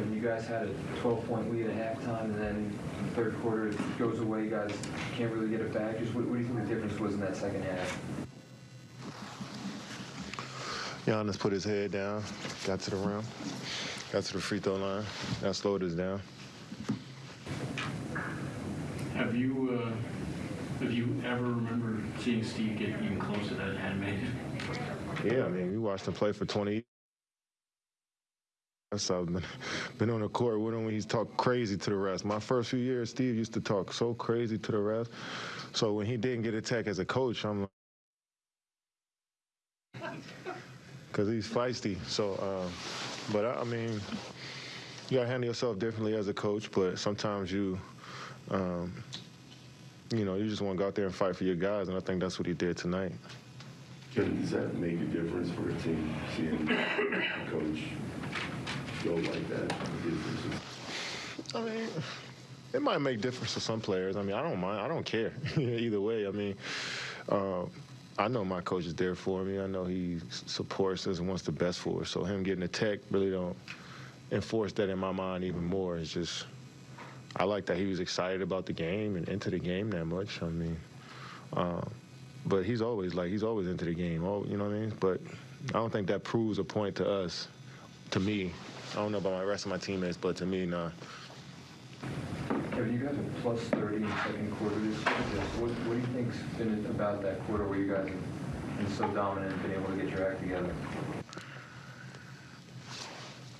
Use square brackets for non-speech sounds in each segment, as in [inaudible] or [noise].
Kevin, you guys had a 12-point lead at halftime, and then the third quarter, it goes away. You guys can't really get it back. Just what, what do you think the difference was in that second half? Giannis put his head down, got to the rim, got to the free throw line. That slowed us down. Have you, uh, have you ever remembered seeing Steve get even close to that animated? Yeah, I mean, we watched him play for 20 years. So I've been, [laughs] been on the court with him when he's talked crazy to the refs. My first few years, Steve used to talk so crazy to the refs. So when he didn't get attacked as a coach, I'm like, [laughs] because he's feisty. So, um, but I, I mean, you gotta handle yourself differently as a coach. But sometimes you, um, you know, you just want to go out there and fight for your guys, and I think that's what he did tonight. Does that make a difference for a team seeing a coach go like that? I mean, it might make difference to some players. I mean, I don't mind. I don't care [laughs] either way. I mean, uh, I know my coach is there for me. I know he supports us and wants the best for us. So him getting attacked really don't enforce that in my mind even more. It's just I like that he was excited about the game and into the game that much. I mean, uh, but he's always like he's always into the game. Oh, you know what I mean? But I don't think that proves a point to us. To me, I don't know about my rest of my teammates, but to me, nah. Kevin, you guys are plus 30 in the second quarter this year. What, what do you think's been about that quarter where you guys have been so dominant and been able to get your act together?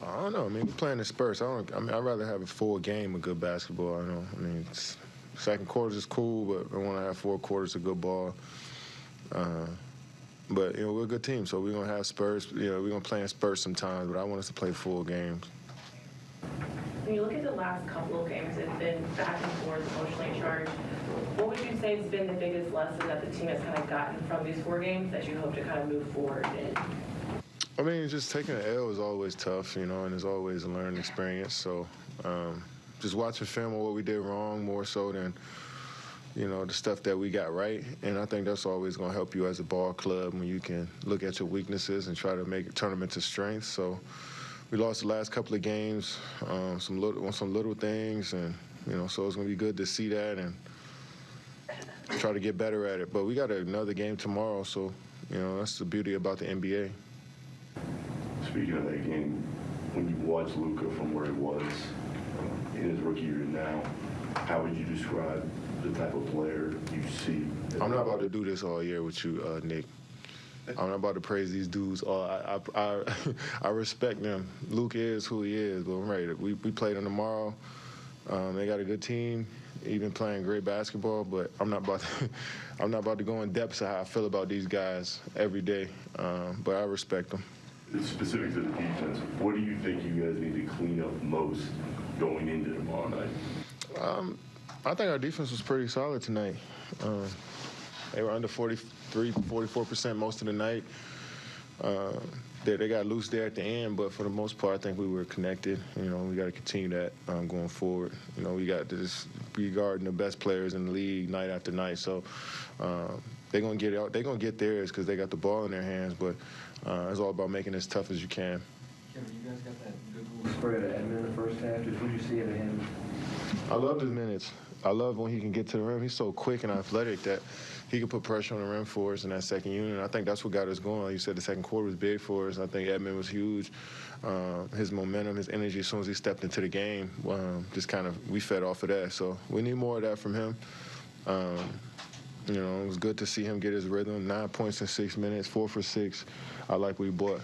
I don't know. I mean, we're playing the Spurs. I don't. I mean, I'd rather have a full game of good basketball. I know. I mean, it's, second quarters is cool, but I want to have four quarters of good ball. Uh, but you know, we're a good team, so we're gonna have Spurs. You know, we're gonna play in Spurs sometimes, but I want us to play full games. When you look at the last couple of games, it's been back and forth, emotionally charged. What would you say has been the biggest lesson that the team has kind of gotten from these four games that you hope to kind of move forward in? I mean, just taking an L is always tough, you know, and it's always a learning experience. So, um, just watching film on what we did wrong more so than, you know, the stuff that we got right. And I think that's always going to help you as a ball club when you can look at your weaknesses and try to make turn them into strengths. So, we lost the last couple of games, um, some little on some little things, and you know, so it's going to be good to see that and try to get better at it. But we got another game tomorrow, so you know, that's the beauty about the NBA. Speaking of that game, when you watch Luka from where he was uh, in his rookie year now, how would you describe the type of player you see? I'm not about to do this all year with you, uh, Nick. I'm not about to praise these dudes. All I, I, I, [laughs] I respect them. Luke is who he is, but I'm ready. We, we play them tomorrow. Um, they got a good team, even playing great basketball. But I'm not about to, [laughs] I'm not about to go in depth of how I feel about these guys every day. Um, but I respect them. Specific to the defense, what do you think you guys need to clean up most going into tomorrow night? Um, I think our defense was pretty solid tonight. Um, they were under 43, 44% most of the night. Uh, they, they got loose there at the end, but for the most part, I think we were connected. You know, we got to continue that um, going forward. You know, we got to just be guarding the best players in the league night after night. So um, they're gonna get out. They're gonna get theirs because they got the ball in their hands. But uh, it's all about making it as tough as you can. Kevin, you guys got that good spread at Edmond in the first half. Just what you see out of him? I love his minutes. I love when he can get to the rim. He's so quick and athletic that he can put pressure on the rim for us in that second unit. And I think that's what got us going. You said, the second quarter was big for us. I think Edmond was huge. Uh, his momentum, his energy, as soon as he stepped into the game, um, just kind of we fed off of that. So we need more of that from him. Um, you know, it was good to see him get his rhythm. Nine points in six minutes, four for six. I like what he bought.